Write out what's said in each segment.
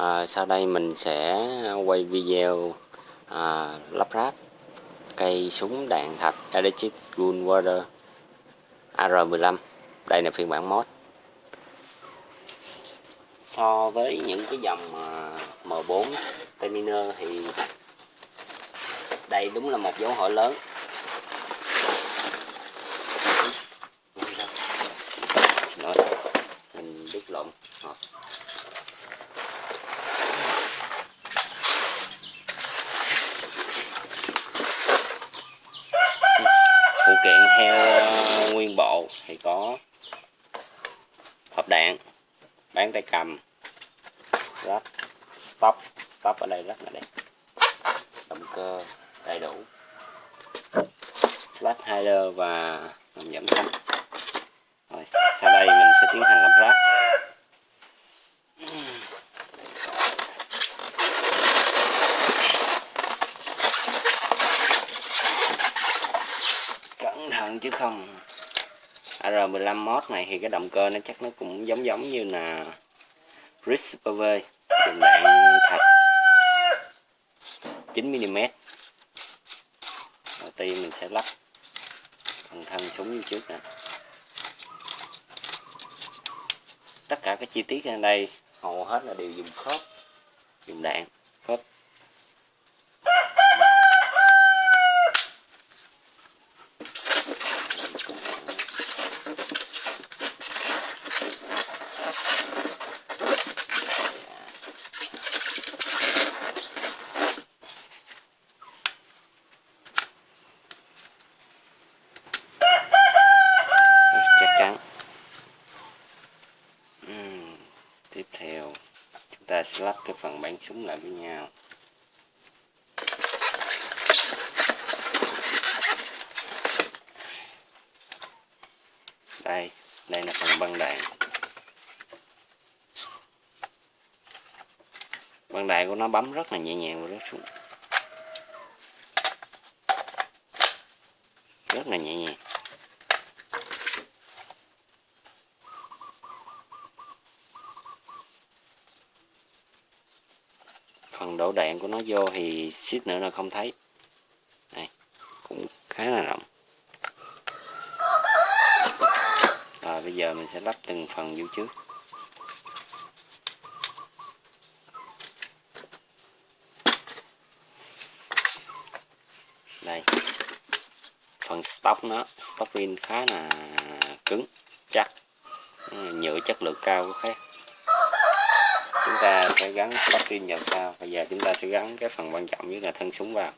à, sau đây mình sẽ quay video à, lắp ráp cây súng đạn thật Electric Gunwater AR15 đây là phiên bản mod. So với những cái dòng à, M4 Terminer thì đây đúng là một dấu hỏi lớn xin lỗi mình đứt lộn hộp phụ kiện heo nguyên bộ thì có hộp đạn bán tay cầm. Rất stop stop ở đây rất là đẹp động cơ đầy đủ. Flash hider và làm giảm thanh. Rồi, sau đây mình sẽ tiến hành lắp ráp. Cẩn thận chứ không. AR15 mod này thì cái động cơ nó chắc nó cũng giống giống như là Ritz PV dùng đạn thạch. 9mm đầu tiên mình sẽ lắp phần thân súng như trước nè. Tất cả các chi tiết ở đây hầu hết là đều dùng khớp, dùng đạn khớp chắc chắn Ừm, tiếp theo chúng ta sẽ lắp cái phần bánh súng lại với nhau. Đây đây là phần băng đạn. Băng đạn của nó bấm rất là nhẹ nhàng và rất xuống rất là nhẹ nhàng phần đổ đạn của nó vô thì xít nữa là không thấy. Đây, cũng khá là rộng. Rồi, bây giờ mình sẽ lắp từng phần vô trước. Đây, phần stop nó stop pin khá là cứng, chắc, nhựa chất lượng cao của khác ta sẽ gắn pin vào sau bây giờ chúng ta sẽ gắn cái phần quan trọng nhất là thân súng vào.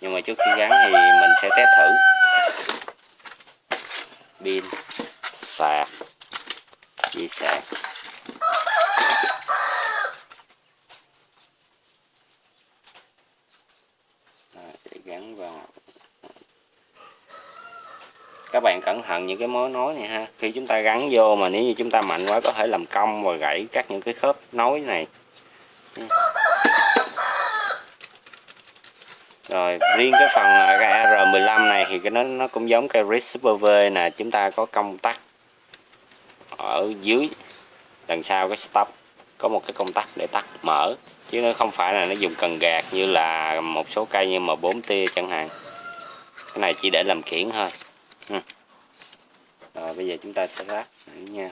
Nhưng mà trước khi gắn thì mình sẽ test thử. Pin, sạc dây sạc để gắn vào các bạn cẩn thận những cái mối nối này ha. Khi chúng ta gắn vô mà nếu như chúng ta mạnh quá có thể làm cong và gãy các những cái khớp nối này. Rồi, riêng cái phần cái R15 này thì cái nó nó cũng giống cái RIS Super V nè. Chúng ta có công tắc ở dưới đằng sau cái stop. Có một cái công tắc để tắt mở. Chứ nó không phải là nó dùng cần gạt như là một số cây như mà 4 tia chẳng hạn. Cái này chỉ để làm kiển thôi ừ. rồi, bây giờ chúng ta sẽ ráp nha.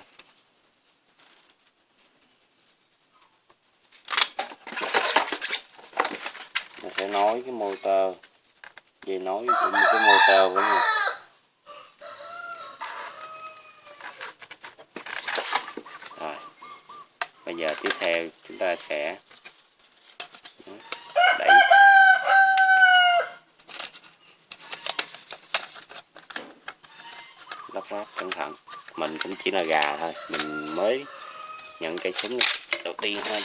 Mình sẽ nối cái motor. Về nối cũng cái motor với nhau rồi. Bây giờ tiếp theo chúng ta sẽ đẩy nó cẩn thận. Mình cũng chỉ là gà thôi. Mình mới nhận cây súng đầu tiên thôi.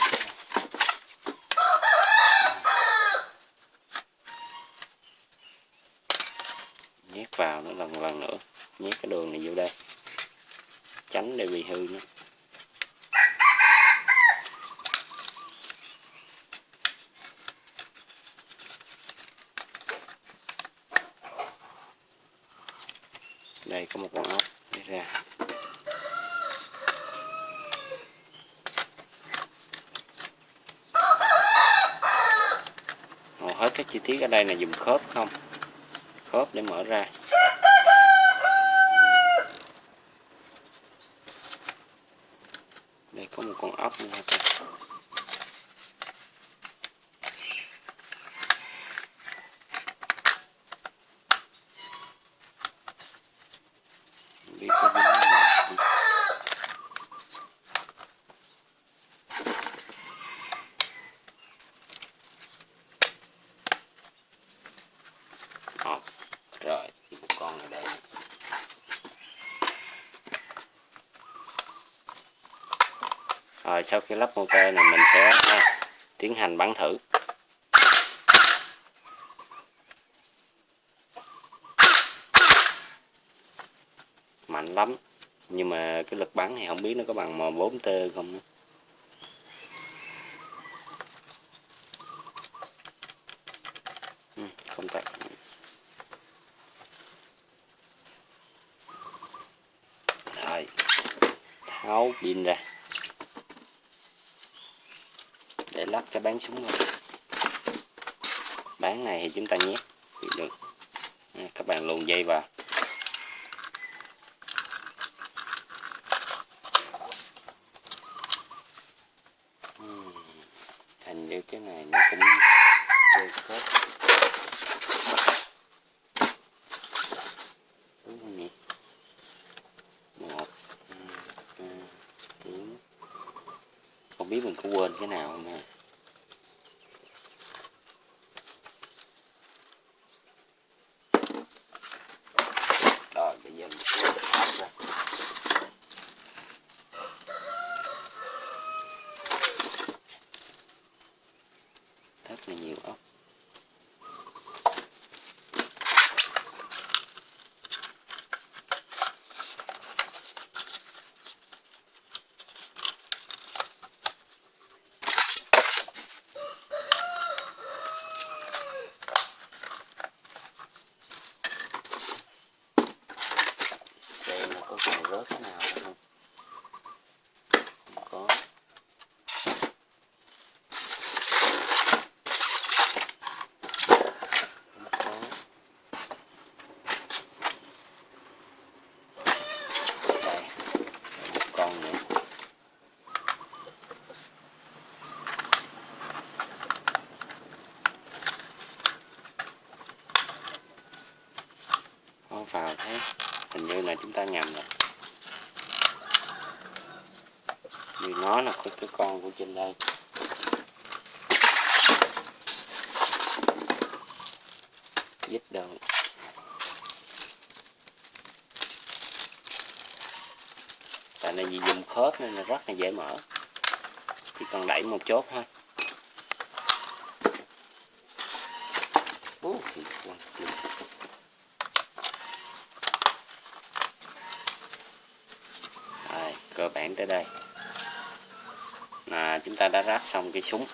Nhét vào nó lần lần nữa. Nhét cái đường này vô đây. Tránh để bị hư nữa đây, có một con ốc. Đi ra. Hầu hết các chi tiết ở đây là dùng khớp không? Khớp để mở ra. Đây, có một con ốc nữa thôi sau khi lắp motor này mình sẽ tiến hành bắn thử mạnh lắm nhưng mà cái lực bắn thì không biết nó có bằng M4T không nữa không tắt rồi tháo pin ra để lắp cái bán súng luôn, bán này thì chúng ta nhét được. Các bạn luồn dây vào. Ừm, hình như cái này nó cũng chưa khớp đúng không nhỉ? Một hai ba bốn. Không biết mình có quên cái nào không ha rồi bây giờ mình sẽ tháo ra rất là nhiều ốc xem nó có còn rớt cái nào không không có không có đây một con nữa con vào thấy hình ngầm này rồi vì nó là cái, cái con của trên đây. Dít đầu, tại này vì dùng khớp nên là rất là dễ mở. Chỉ cần đẩy một chốt thôi. Ú, thì quên, quên. Rồi, cơ bản tới đây. Là chúng ta đã ráp xong cái súng.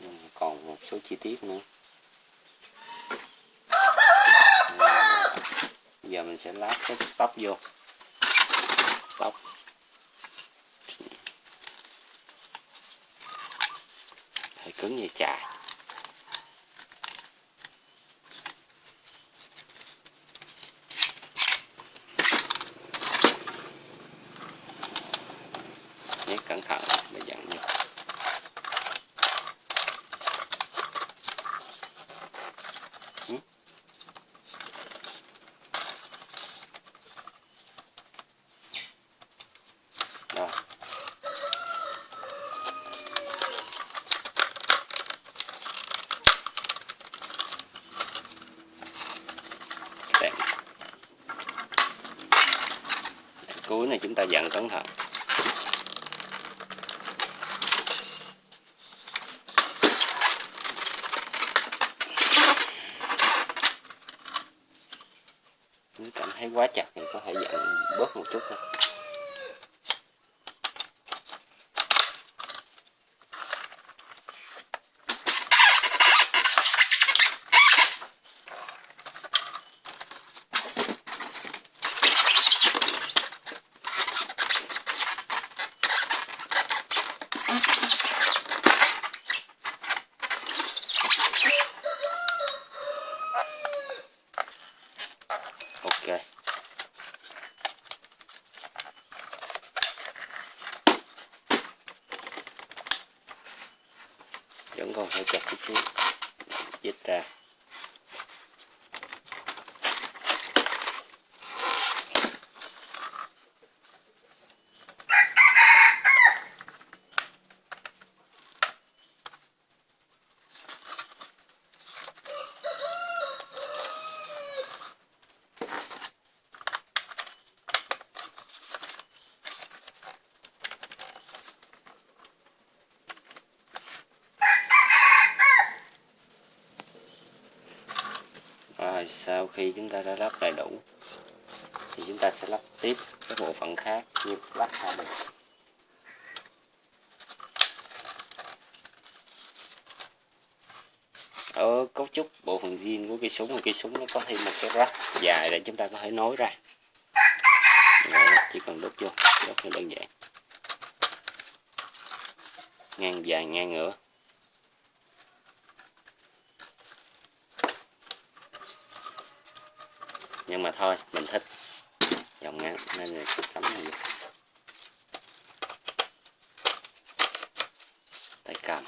Ừ, còn một số chi tiết nữa. Giờ mình sẽ lắp cái stop vô. Stop. Hơi cứng như chà nhét cẩn thận để dặn vô rồi. Cuối này chúng ta dặn cẩn thận. Nếu cảm thấy quá chặt thì có thể giảm bớt một chút thôi. ok. Vẫn còn hơi chặt chút xíu. Dịch ra. Sau khi chúng ta đã lắp đầy đủ, thì chúng ta sẽ lắp tiếp các bộ phận khác như lắp hai bên. Ở cấu trúc bộ phận zin của cây súng cây súng nó có thêm một cái rắc dài để chúng ta có thể nối ra. Chỉ cần đốt vô, đốt là đơn giản. Ngang dài, ngang ngửa. Nhưng mà thôi, mình thích. Dòng ngắn, nên là cắm này tay cầm.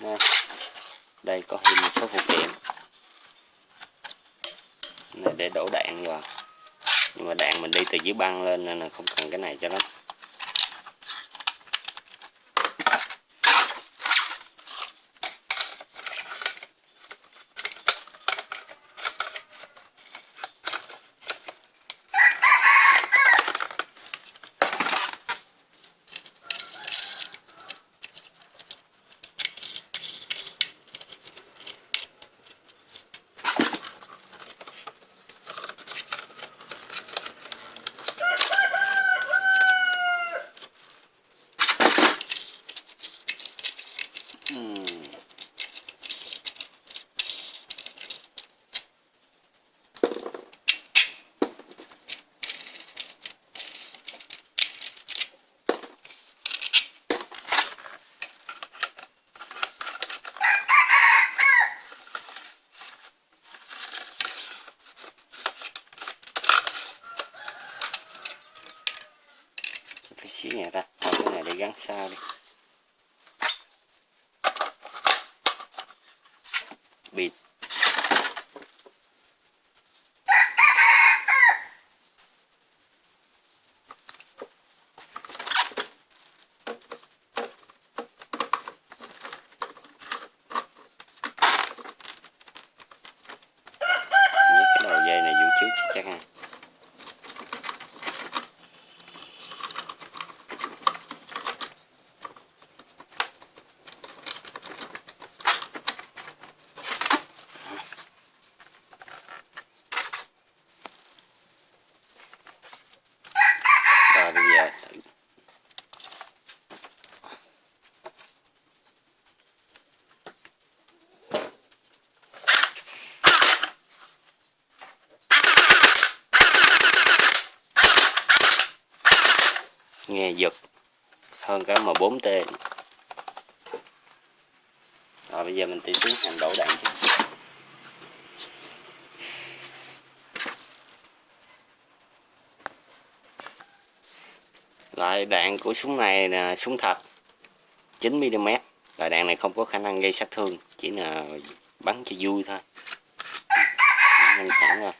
Nè. đây có thêm một số phụ kiện. Này, để đổ đạn vào. Nhưng mà đạn mình đi từ dưới băng lên nên là không cần cái này cho lắm. Tí xíu nhà ta. Thôi cái này để gắn sao đi. Bịt nhét cái đầu dây này vô trước cho chắc ha rồi bây giờ thử nghe giật hơn cái M4T rồi, bây giờ mình tiến hành đổ đạn chứ. Loại đạn của súng này là súng thật. 9mm loại đạn này không có khả năng gây sát thương, chỉ là bắn cho vui thôi. Nâng sẵn rồi.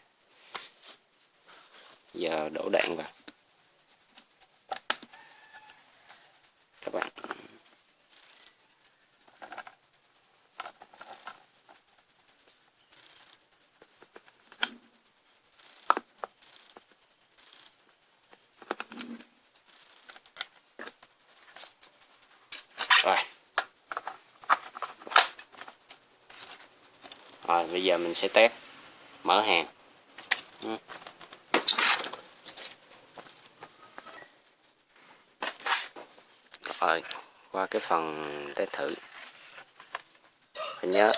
Giờ đổ đạn vào các bạn rồi rồi bây giờ mình sẽ test. Mở hàng. Ừ. Rồi, qua cái phần test thử. Phải nhớ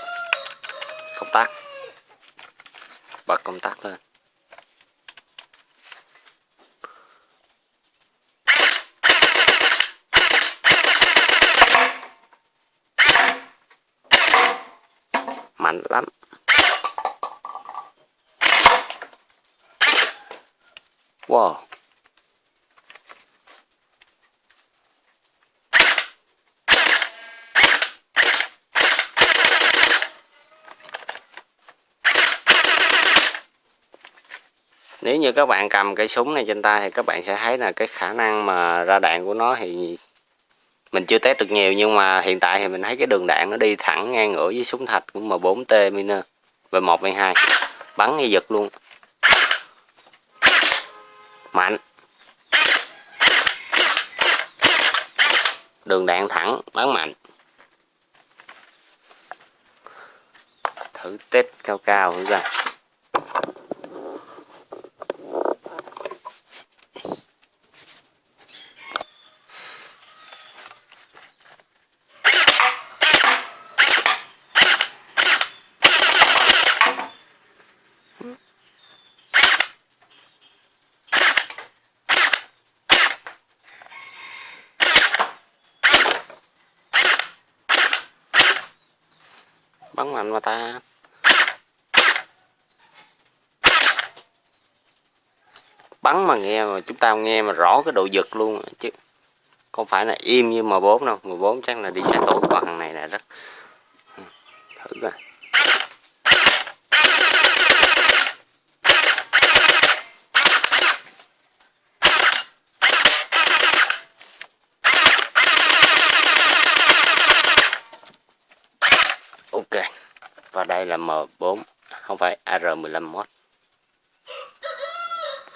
công tắc. Bật công tắc lên. Mạnh lắm. Wow. Nếu như các bạn cầm cây súng này trên tay thì các bạn sẽ thấy là cái khả năng mà ra đạn của nó thì mình chưa test được nhiều, nhưng mà hiện tại thì mình thấy cái đường đạn nó đi thẳng ngang ngửa với súng thạch của M4T Miner V1 V2 bắn như giật luôn mạnh. Đường đạn thẳng bắn mạnh. Thử test cao cao thử ra bắn mạnh mà ta bắn mà nghe mà chúng ta nghe mà rõ cái độ giật luôn. Chứ không phải là im như M4 đâu. M4 chắc là đi xe tổ còn thằng này là rất thử coi. Ok. Và đây là M4 không phải AR15 mod.